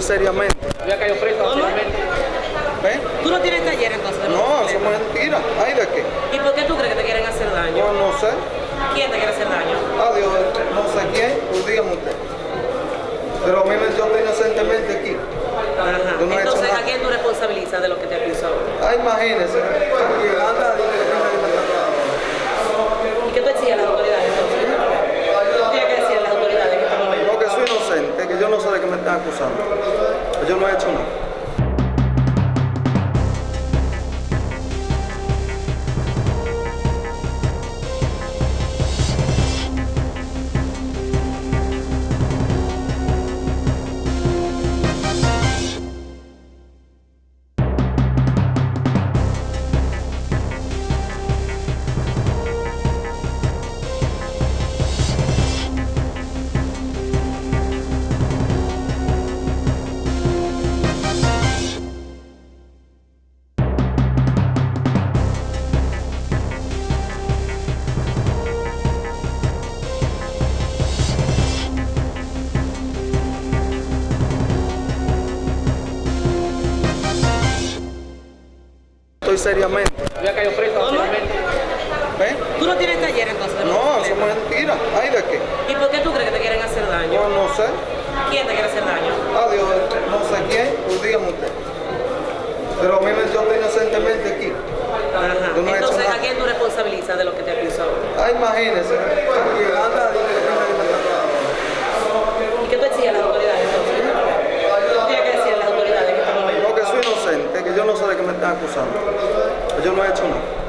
Seriamente. Ya cayó preso. ¿Ven? ¿Tú no tienes taller entonces? No, eso es mentira. ¿Ay de qué? ¿Y por qué tú crees que te quieren hacer daño? Yo no sé. ¿Quién te quiere hacer daño? Adiós, no sé quién, pues dígame usted. Pero a mí me yo estoy inocentemente aquí. Ajá. No Entonces. ¿a quién tú responsabilizas de lo que te acusó? Ah, imagínese. Anda, dile, dile, dile. ¿Y qué tú exiges a las autoridades entonces? ¿Qué tienes que decir a las autoridades en este momento? No, que soy inocente, que yo no sé de qué me están acusando. Yo no he hecho nada. seriamente. ¿Eh? ¿Tú no tienes taller entonces? No, eso es mentira. ¿Ay de qué? ¿Y por qué tú crees que te quieren hacer daño? Yo no sé. ¿Quién te quiere hacer daño? Adiós, no sé quién, pues dígame usted. Pero mire, yo inocentemente aquí. Entonces, ¿a quién tú responsabilizas de lo que te acusó? Ah, imagínese. ¿Y qué tú exiges a las autoridades entonces? ¿Eh? Tienes que decir a las autoridades en este momento? No, que soy inocente, que yo no sé de qué me están acusando. Yo no he hecho nada.